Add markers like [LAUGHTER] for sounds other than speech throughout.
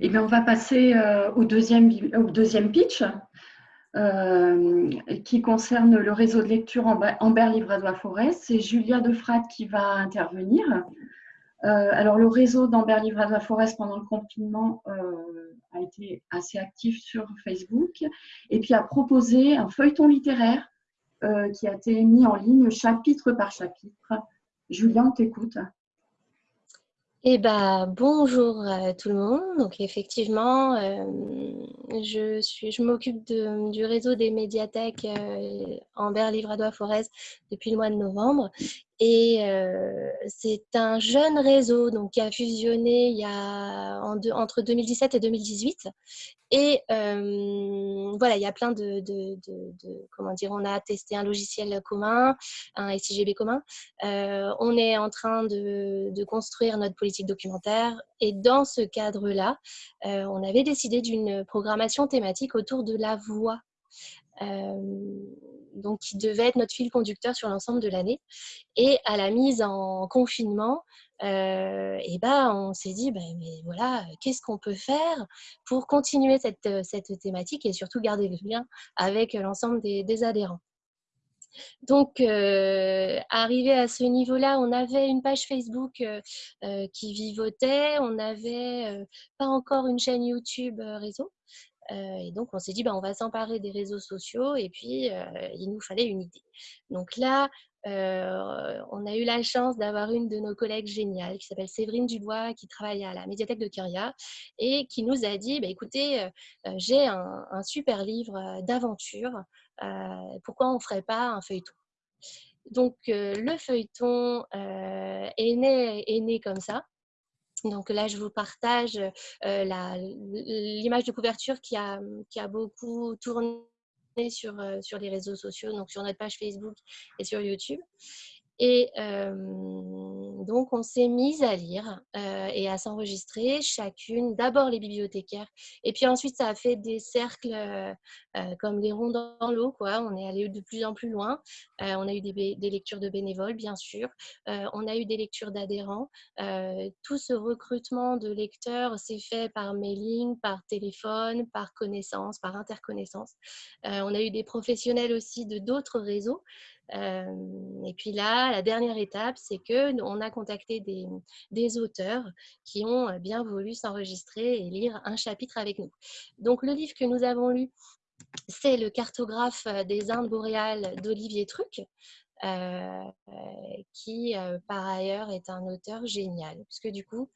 Eh bien, on va passer au, deuxième, au deuxième pitch qui concerne le réseau de lecture Amber Livradois Forêt. C'est Julia Defrat qui va intervenir. alors, le réseau d'Amber Livradois Forest pendant le confinement a été assez actif sur Facebook et puis a proposé un feuilleton littéraire qui a été mis en ligne chapitre par chapitre. Julien, on t'écoute. Eh ben, bonjour à tout le monde. Donc effectivement, euh, je, suis, je m'occupe du réseau des médiathèques euh, Amber Livradois Forez depuis le mois de novembre. Et euh, c'est un jeune réseau donc, qui a fusionné il y a entre 2017 et 2018. Et euh, voilà, il y a plein de, Comment dire On a testé un logiciel commun, un SIGB commun. Euh, on est en train de, construire notre politique documentaire. Et dans ce cadre-là, on avait décidé d'une programmation thématique autour de la voix donc qui devait être notre fil conducteur sur l'ensemble de l'année. Et à la mise en confinement, euh, et ben, on s'est dit, ben, mais voilà, qu'est-ce qu'on peut faire pour continuer cette, cette, thématique et surtout garder le lien avec l'ensemble des, adhérents. Donc, euh, arrivé à ce niveau-là, on avait une page Facebook euh, qui vivotait, on n'avait pas encore une chaîne YouTube réseau. Euh, et donc, on s'est dit, bah, on va s'emparer des réseaux sociaux et puis euh, il nous fallait une idée. Donc là, euh, on a eu la chance d'avoir une de nos collègues géniales qui s'appelle Séverine Dubois, qui travaille à la médiathèque de Kyria et qui nous a dit, bah, écoutez, j'ai un, super livre d'aventure, pourquoi on ne ferait pas un feuilleton? Donc, le feuilleton est, né, est né comme ça. Donc là, je vous partage l'image de couverture qui a, a beaucoup tourné sur les réseaux sociaux, donc sur notre page Facebook et sur YouTube. Et donc, on s'est mis à lire et à s'enregistrer chacune, d'abord les bibliothécaires, et puis ensuite, ça a fait des cercles comme des ronds dans l'eau. quoi. On est allé de plus en plus loin. on a eu des, des, lectures de bénévoles, bien sûr. on a eu des lectures d'adhérents. tout ce recrutement de lecteurs s'est fait par mailing, par téléphone, par connaissance, par interconnaissance. on a eu des professionnels aussi de d'autres réseaux et puis là, la dernière étape, c'est que on a contacté des, auteurs qui ont bien voulu s'enregistrer et lire un chapitre avec nous. Donc le livre que nous avons lu, c'est le cartographe des Indes boréales d'Olivier Truc. Euh, qui par ailleurs est un auteur génial, puisque du coup,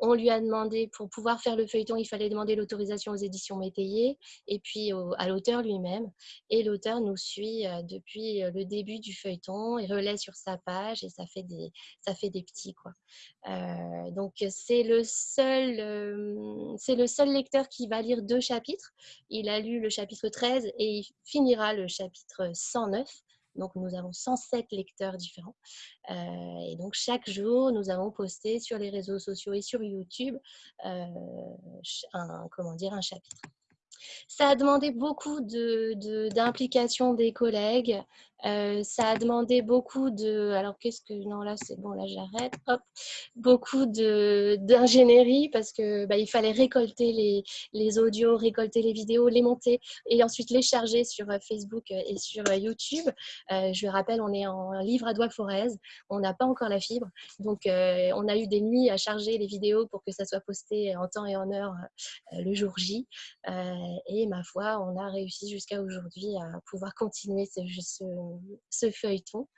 on lui a demandé, pour pouvoir faire le feuilleton, il fallait demander l'autorisation aux éditions Métayer et puis à l'auteur lui-même. Et l'auteur nous suit euh, depuis euh, le début du feuilleton, il relaie sur sa page et ça fait des, ça fait des petits. Quoi. Euh, donc, c'est le, seul, c'est le seul lecteur qui va lire deux chapitres. Il a lu le chapitre 13 et il finira le chapitre 109. Donc, nous avons 107 lecteurs différents. Euh, et donc, chaque jour, nous avons posté sur les réseaux sociaux et sur YouTube euh, un, comment un chapitre. Ça a demandé beaucoup d'implication de, des collègues. Euh, ça a demandé beaucoup de... Alors, qu'est-ce que... Non, là, c'est bon, là, j'arrête. Hop. Beaucoup d'ingénierie parce que bah, il fallait récolter les, les, audios, récolter les vidéos, les monter et ensuite les charger sur euh, Facebook euh, et sur YouTube. je rappelle, on est en livre à doigt forez. On n'a pas encore la fibre. Donc, on a eu des nuits à charger les vidéos pour que ça soit posté en temps et en heure le jour J. et ma foi, on a réussi jusqu'à aujourd'hui à pouvoir continuer ce, ce feuilleton,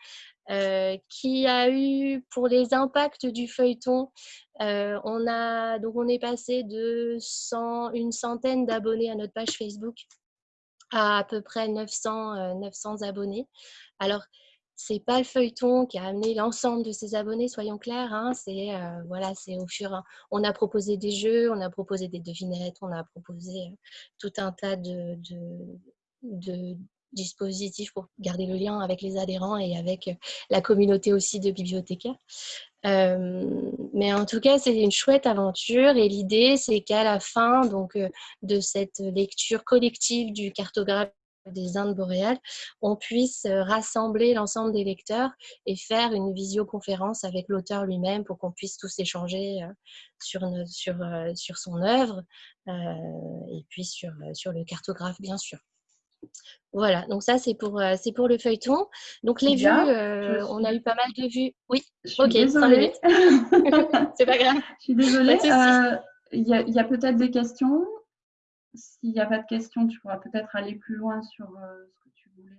euh, qui a eu pour les impacts du feuilleton, euh, on, a, donc on est passé de 100, une centaine d'abonnés à notre page Facebook à à peu près 900, 900 euh, abonnés. Alors, c'est pas le feuilleton qui a amené l'ensemble de ses abonnés, soyons clairs. Hein, c'est voilà, c'est au fur. On a proposé des jeux, on a proposé des devinettes, on a proposé tout un tas de, de, dispositif pour garder le lien avec les adhérents et avec la communauté aussi de bibliothécaires. Euh, mais en tout cas, c'est une chouette aventure et l'idée, c'est qu'à la fin donc, euh, de cette lecture collective du cartographe des Indes boréales, on puisse rassembler l'ensemble des lecteurs et faire une visioconférence avec l'auteur lui-même pour qu'on puisse tous échanger sur, sur, sur son œuvre et puis sur, sur le cartographe, bien sûr. Voilà, donc ça c'est pour, c'est pour le feuilleton. Donc les vues, on a eu pas mal de vues. Oui, ok, désolée. [LAUGHS] c'est pas grave. Je suis désolée. Il y a, a peut-être des questions. S'il n'y a pas de questions, tu pourras peut-être aller plus loin sur ce que tu voulais.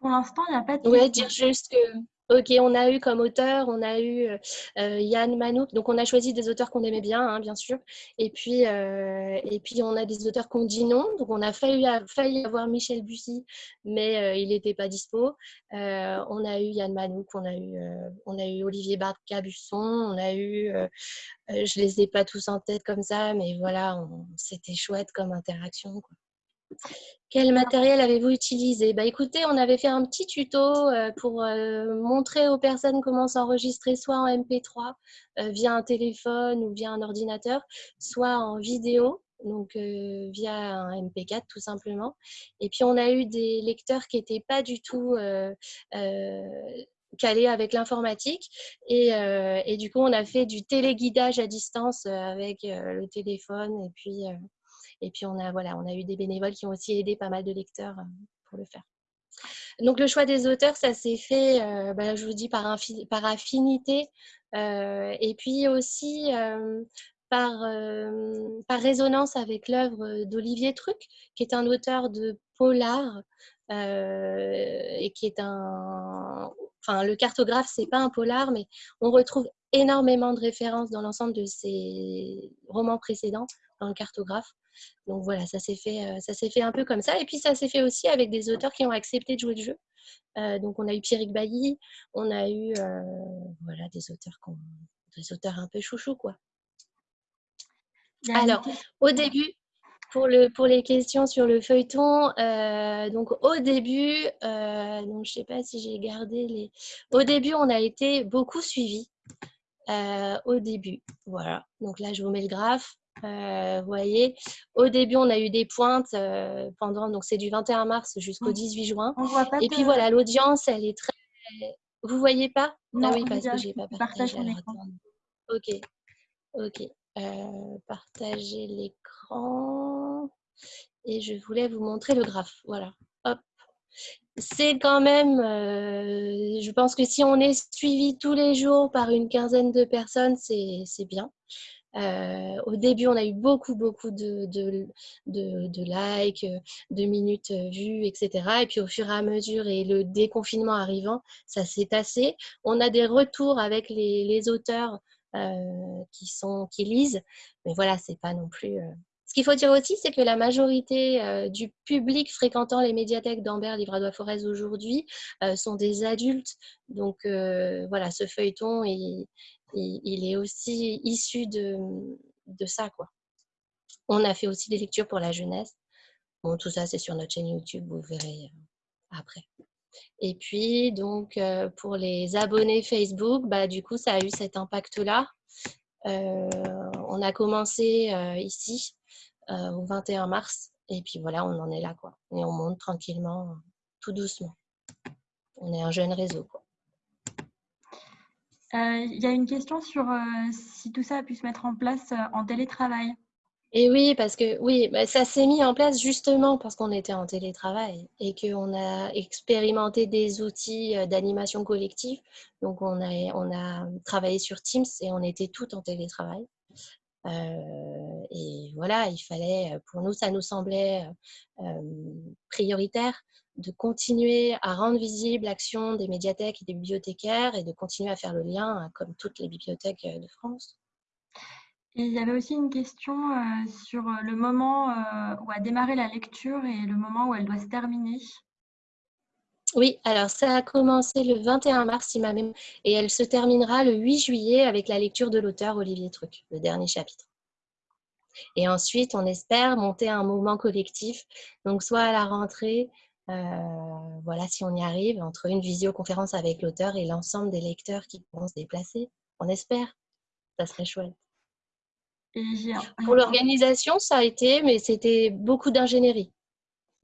Pour l'instant, il n'y a pas de questions. Oui, dire juste que Ok, on a eu comme auteur, on a eu euh, euh, Yann Manouk. Donc, on a choisi des auteurs qu'on aimait bien, hein, bien sûr. Et puis, euh, et puis, on a des auteurs qu'on dit non. Donc, on a failli, avoir Michel Bussy, mais il n'était pas dispo. on a eu Yann Manouk, on a eu, Olivier Barca-Busson, on a eu, je les ai pas tous en tête comme ça, mais voilà, c'était chouette comme interaction. Quel matériel avez-vous utilisé? Bah, Écoutez, on avait fait un petit tuto euh, pour euh, montrer aux personnes comment s'enregistrer soit en MP3 euh, via un téléphone ou via un ordinateur, soit en vidéo, donc via un MP4 tout simplement. Et puis on a eu des lecteurs qui n'étaient pas du tout calés avec l'informatique. Et, et, du coup, on a fait du téléguidage à distance avec le téléphone et puis et puis, on a, voilà, on a eu des bénévoles qui ont aussi aidé pas mal de lecteurs euh, pour le faire. Donc, le choix des auteurs, ça s'est fait, bah, je vous dis, par, par affinité euh, et puis aussi par, par résonance avec l'œuvre d'Olivier Truc, qui est un auteur de polar et qui est un. Enfin, le cartographe, c'est pas un polar, mais on retrouve énormément de références dans l'ensemble de ses romans précédents dans le cartographe. Donc voilà, ça s'est fait, euh, ça s'est fait un peu comme ça. Et puis ça s'est fait aussi avec des auteurs qui ont accepté de jouer le jeu. Euh, donc on a eu Pierrick Bailly, on a eu euh, voilà des auteurs, des auteurs un peu chouchou quoi. Alors au début, pour, le, pour les questions sur le feuilleton, donc au début, donc je sais pas si j'ai gardé les. Au début, on a été beaucoup suivi. au début, voilà. Donc là, je vous mets le graphe. Euh, vous voyez, au début, on a eu des pointes euh, pendant, donc c'est du 21 mars jusqu'au 18 juin. Et puis voilà, l'audience, elle est très. Vous voyez pas? Non, Ah oui, parce que j'ai pas partagé. ok, ok. Euh, partager l'écran. Et je voulais vous montrer le graphe. Voilà. Hop. C'est quand même, je pense que si on est suivi tous les jours par une quinzaine de personnes, c'est bien. Euh, au début, on a eu beaucoup, beaucoup de, de, de, likes, de minutes vues, etc. Et puis au fur et à mesure et le déconfinement arrivant, ça s'est tassé. On a des retours avec les, auteurs euh, qui, sont, qui lisent, mais voilà, c'est pas non plus. Euh. Ce qu'il faut dire aussi, c'est que la majorité du public fréquentant les médiathèques d'Ambert, Livradois-Forez aujourd'hui sont des adultes. Donc voilà, ce feuilleton, il, il, est aussi issu de, de, ça. Quoi. On a fait aussi des lectures pour la jeunesse. Bon, tout ça, c'est sur notre chaîne YouTube, vous verrez euh, après. Et puis, donc, euh, pour les abonnés Facebook, bah, du coup, ça a eu cet impact-là. Euh, on a commencé ici au 21 mars. Et puis voilà, on en est là. Quoi. Et on monte tranquillement, tout doucement. On est un jeune réseau. Euh, il y a une question sur euh, si tout ça a pu se mettre en place euh, en télétravail. Et oui, parce que oui, bah, ça s'est mis en place justement parce qu'on était en télétravail et qu'on a expérimenté des outils d'animation collective. Donc, on a, on a travaillé sur Teams et on était tout en télétravail. et voilà, il fallait, pour nous, ça nous semblait prioritaire de continuer à rendre visible l'action des médiathèques et des bibliothécaires et de continuer à faire le lien, hein, comme toutes les bibliothèques euh, de France. Et il y avait aussi une question euh, sur euh, le moment où a démarré la lecture et le moment où elle doit se terminer. Oui, alors ça a commencé le 21 mars, même, et elle se terminera le 8 juillet avec la lecture de l'auteur Olivier Truc, le dernier chapitre. Et ensuite, on espère monter un mouvement collectif, donc soit à la rentrée, euh, voilà, si on y arrive, entre une visioconférence avec l'auteur et l'ensemble des lecteurs qui pourront se déplacer, on espère. Ça serait chouette. Pour l'organisation, ça a été, mais c'était beaucoup d'ingénierie.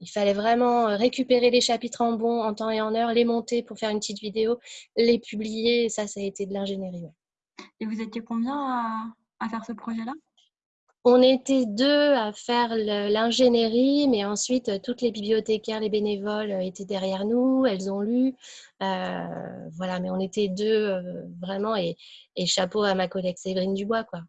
Il fallait vraiment récupérer les chapitres en bon, en temps et en heure, les monter pour faire une petite vidéo, les publier. ça, ça a été de l'ingénierie. Et vous étiez combien à faire ce projet-là? On était deux à faire l'ingénierie, mais ensuite euh, toutes les bibliothécaires, les bénévoles euh, étaient derrière nous, elles ont lu. Euh, voilà, mais on était deux vraiment et, chapeau à ma collègue Séverine Dubois. Quoi.